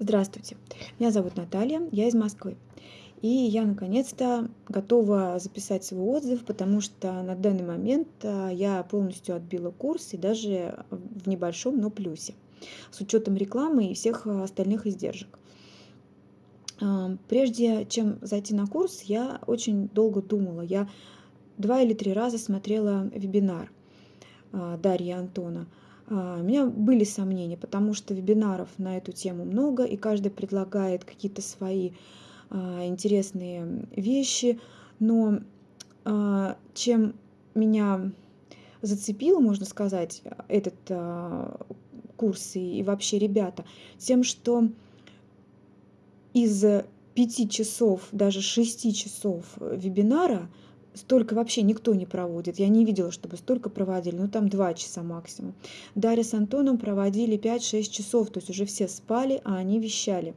Здравствуйте, меня зовут Наталья, я из Москвы. И я наконец-то готова записать свой отзыв, потому что на данный момент а, я полностью отбила курс и даже в небольшом, но плюсе, с учетом рекламы и всех а, остальных издержек. А, прежде чем зайти на курс, я очень долго думала. Я два или три раза смотрела вебинар Дарьи Антона – у меня были сомнения, потому что вебинаров на эту тему много, и каждый предлагает какие-то свои а, интересные вещи. Но а, чем меня зацепил, можно сказать, этот курс и, и вообще ребята, тем, что из пяти часов, даже шести часов вебинара – столько вообще никто не проводит. Я не видела, чтобы столько проводили, ну там два часа максимум. Дарья с Антоном проводили 5-6 часов, то есть уже все спали, а они вещали.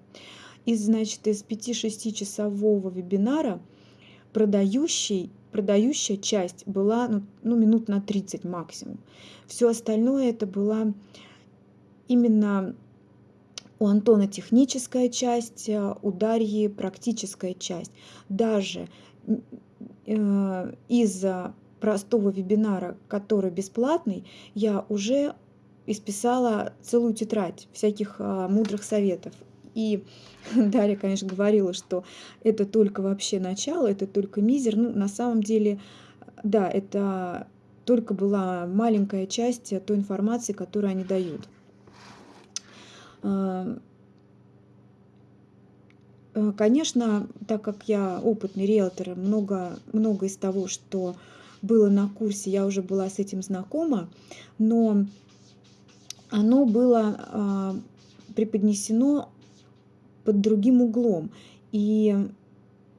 Из, значит, из 5-6 часового вебинара продающий, продающая часть была ну, ну, минут на 30 максимум. Все остальное это была именно у Антона техническая часть, у Дарьи практическая часть. Даже Э, из-за простого вебинара, который бесплатный, я уже исписала целую тетрадь всяких а, мудрых советов. И Дарья, конечно, говорила, что это только вообще начало, это только мизер. Ну, на самом деле, да, это только была маленькая часть той информации, которую они дают. Э, конечно, так как я опытный риэлтор, много, много из того, что было на курсе, я уже была с этим знакома, но оно было а, преподнесено под другим углом. И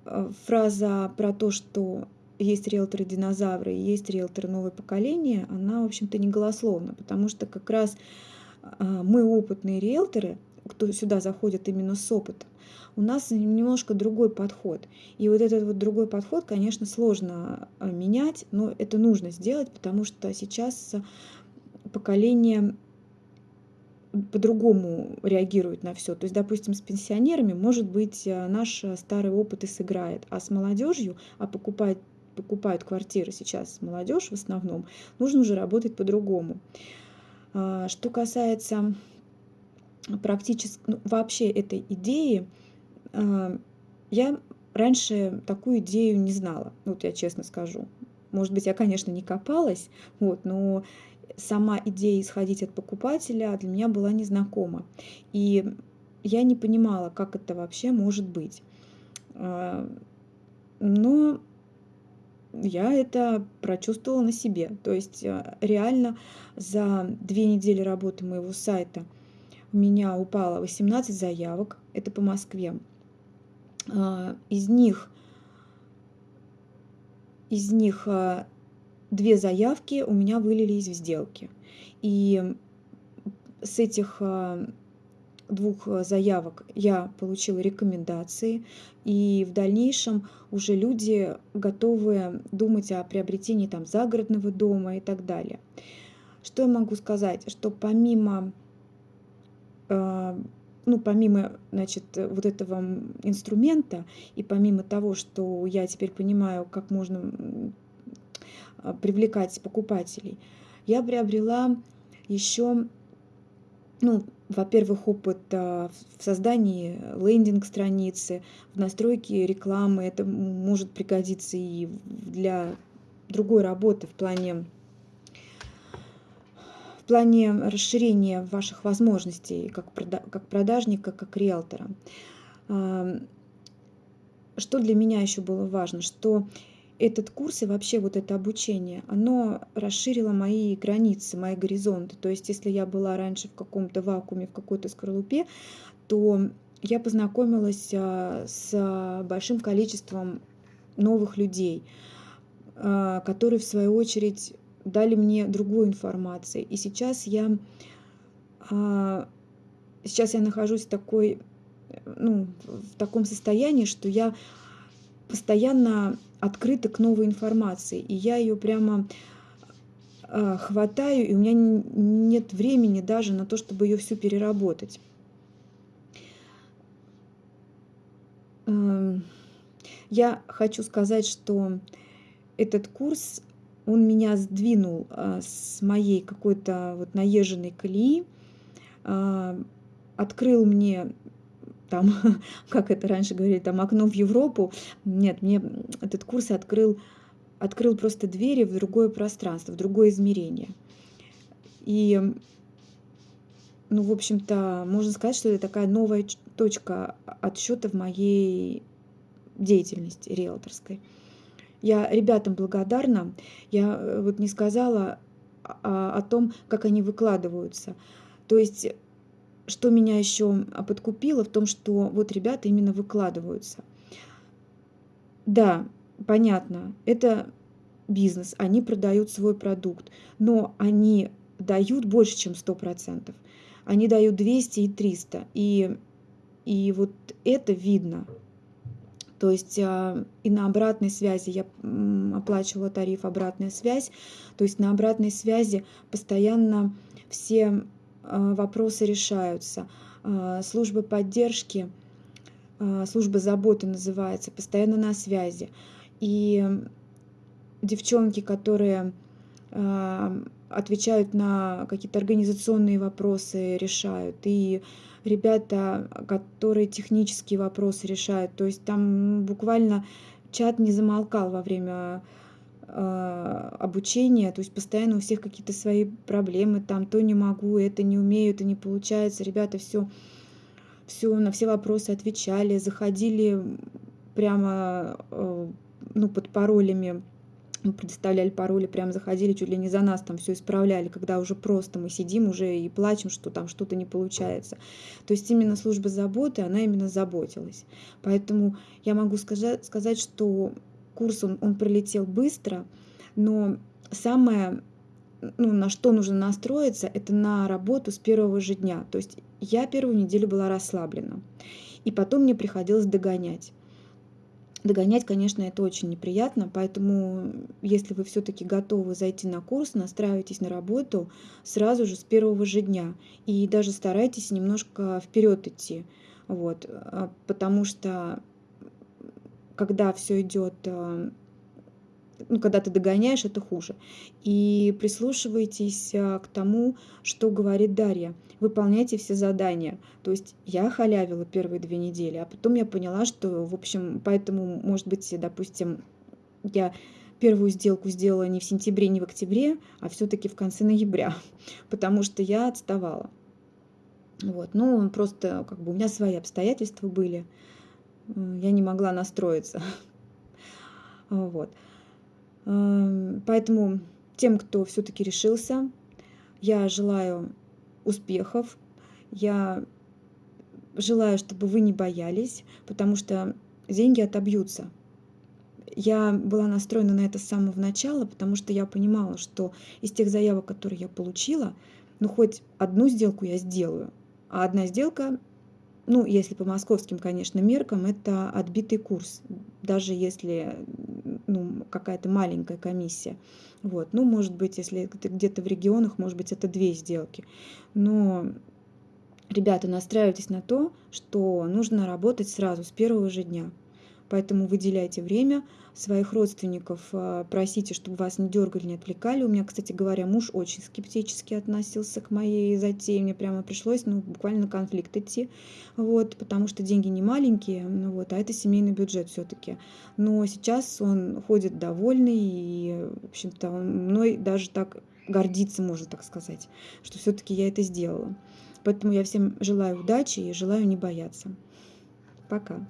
а, фраза про то, что есть риэлторы-динозавры и есть риэлторы новое поколение, она, в общем-то, не голословна, потому что как раз а, мы опытные риэлторы, кто сюда заходит именно с опытом, у нас немножко другой подход. И вот этот вот другой подход, конечно, сложно э, менять, но это нужно сделать, потому что сейчас поколение по-другому реагирует на все. То есть, допустим, с пенсионерами, может быть, э, наш старый опыт и сыграет, а с молодежью, а покупать покупают квартиры сейчас молодежь в основном, нужно уже работать по-другому. А, что касается практически ну, вообще этой идеи, а, я раньше такую идею не знала, ну, вот я честно скажу. Может быть, я, конечно, не копалась, вот, но сама идея исходить от покупателя для меня была незнакома. И я не понимала, как это вообще может быть. А, но я это прочувствовала на себе. То есть а, реально за две недели работы моего сайта у меня упало 18 заявок, это по Москве. А, из них, из них а, две заявки у меня вылились в сделки. И с этих а, двух заявок я получила рекомендации, и в дальнейшем уже люди готовы думать о приобретении там загородного дома и так далее. Что я могу сказать? Что помимо ну, помимо, значит, вот этого инструмента, и помимо того, что я теперь понимаю, как можно а, привлекать покупателей, я приобрела еще, ну, во-первых, опыт а, в создании лендинг-страницы, в настройке рекламы. Это может пригодиться и для другой работы в плане плане расширения ваших возможностей как, как продажника, как риэлтора. Что для меня еще было важно, что этот курс и вообще вот это обучение, оно расширило мои границы, мои горизонты. То есть если я была раньше в каком-то вакууме, в какой-то скорлупе, то я познакомилась а, с большим количеством новых людей, а, которые в свою очередь дали мне другую информацию. И сейчас я, а, сейчас я нахожусь в, такой, ну, в таком состоянии, что я постоянно открыта к новой информации. И я ее прямо а, хватаю, и у меня нет времени даже на то, чтобы ее всю переработать. Эм, я хочу сказать, что этот курс он меня сдвинул а, с моей какой-то вот наезженной колеи, а, открыл мне там, как это раньше говорили, там окно в Европу. Нет, мне этот курс открыл, открыл просто двери в другое пространство, в другое измерение. И, ну, в общем-то, можно сказать, что это такая новая точка отсчета в моей деятельности риэлторской. Я ребятам благодарна. Я э, вот не сказала о, о том, как они выкладываются. То есть что меня еще подкупило в том, что вот ребята именно выкладываются. Да, понятно, это бизнес, они продают свой продукт, но они дают больше, чем 100%. Они дают 200 и 300. И, и вот это видно. То есть а, и на обратной связи я оплачивала тариф обратная связь. То есть на обратной связи постоянно все а, вопросы решаются. А, служба поддержки, служба заботы называется, постоянно на связи. И девчонки, которые отвечают на какие-то организационные вопросы, решают. И ребята, которые технические вопросы решают. То есть там буквально чат не замолкал во время а, обучения, то есть постоянно у всех какие-то свои проблемы, там то не могу, это не умею, это не получается. Ребята все, все на все вопросы отвечали, заходили прямо э, ну, под паролями, предоставляли пароли, прямо заходили, чуть ли не за нас там все исправляли, когда уже просто мы сидим уже и плачем, что там что-то не получается. То есть именно служба заботы, она именно заботилась. Поэтому я могу сказать, сказать что курс, он, он пролетел быстро, но самое, ну, на что нужно настроиться, это на работу с первого же дня. То есть я первую неделю была расслаблена, и потом мне приходилось догонять. Догонять, конечно, это очень неприятно, поэтому если вы все-таки готовы зайти на курс, настраивайтесь на работу сразу же с первого же дня и даже старайтесь немножко вперед идти, вот, а, потому что когда все идет, э, ну, когда ты догоняешь, это хуже. И прислушивайтесь э, к тому, что говорит Дарья. Выполняйте все задания. То есть я халявила первые две недели, а потом я поняла, что, в общем, поэтому, может быть, допустим, я первую сделку сделала не в сентябре, не в октябре, а все-таки в конце ноября, потому что я отставала. Вот, ну, просто как бы у меня свои обстоятельства были я не могла настроиться. Вот. Эм, поэтому тем, кто все-таки решился, я желаю успехов, я желаю, чтобы вы не боялись, потому что деньги отобьются. Я была настроена на это с самого начала, потому что я понимала, что из тех заявок, которые я получила, ну хоть одну сделку я сделаю, а одна сделка ну, если по московским, конечно, меркам, это отбитый курс, даже если ну, какая-то маленькая комиссия. Вот. Ну, может быть, если это где-то в регионах, может быть, это две сделки. Но, ребята, настраивайтесь на то, что нужно работать сразу, с первого же дня. Поэтому выделяйте время, своих родственников а, просите, чтобы вас не дергали, не отвлекали. У меня, кстати говоря, муж очень скептически относился к моей затее. Мне прямо пришлось ну, буквально на конфликт идти, вот, потому что деньги не маленькие, ну, вот, а это семейный бюджет все-таки. Но сейчас он ходит довольный, и, в общем-то, он мной даже так гордиться, можно так сказать, что все-таки я это сделала. Поэтому я всем желаю удачи и желаю не бояться. Пока.